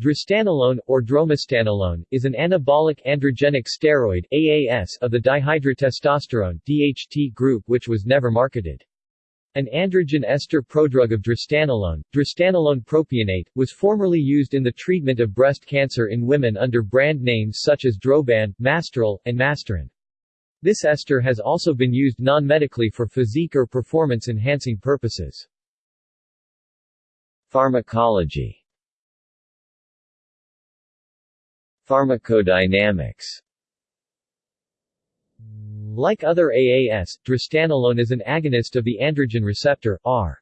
Drostanolone, or dromistanolone, is an anabolic androgenic steroid AAS of the dihydrotestosterone DHT group which was never marketed. An androgen ester prodrug of drostanolone, drostanolone propionate, was formerly used in the treatment of breast cancer in women under brand names such as Drolban, Masteril, and Masteron. This ester has also been used non-medically for physique or performance-enhancing purposes. Pharmacology Pharmacodynamics Like other AAS, drostanolone is an agonist of the androgen receptor, R.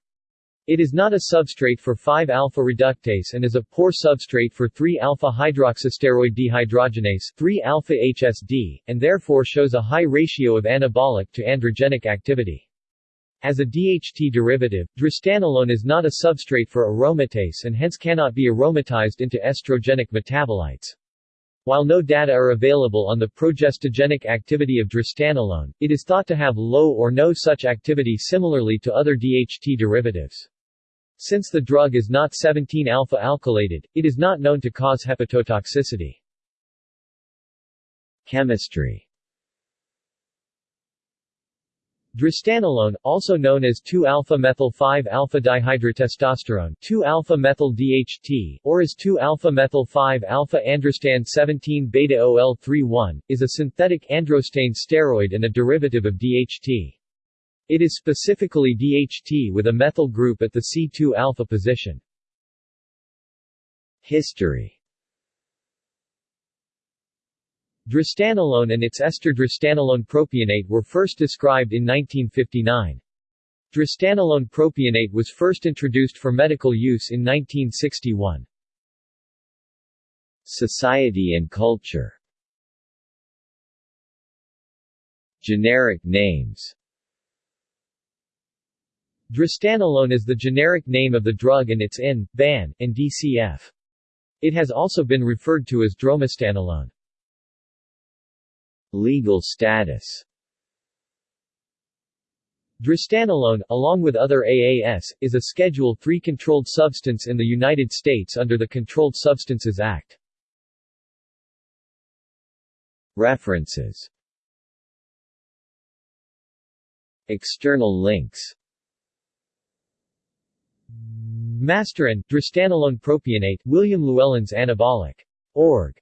It is not a substrate for 5-alpha reductase and is a poor substrate for 3-alpha hydroxysteroid dehydrogenase 3-alpha HSD, and therefore shows a high ratio of anabolic to androgenic activity. As a DHT derivative, drostanolone is not a substrate for aromatase and hence cannot be aromatized into estrogenic metabolites. While no data are available on the progestogenic activity of drostanolone, it is thought to have low or no such activity similarly to other DHT derivatives. Since the drug is not 17-alpha alkylated, it is not known to cause hepatotoxicity. Chemistry Drostanolone, also known as 2-alpha-methyl-5-alpha-dihydrotestosterone 2-alpha-methyl-DHT, or as 2-alpha-methyl-5-alpha-androstan-17-beta-OL-31, is a synthetic androstane steroid and a derivative of DHT. It is specifically DHT with a methyl group at the C2-alpha position. History Drostanolone and its ester drostanolone propionate were first described in 1959. Drostanolone propionate was first introduced for medical use in 1961. Society and culture Generic names Drostanolone is the generic name of the drug and its IN, BAN, and DCF. It has also been referred to as dromistanolone. Legal status Drostanolone, along with other AAS, is a Schedule III controlled substance in the United States under the Controlled Substances Act. References External links Masteron, drostanolone propionate, William Llewellyn's Anabolic. Org.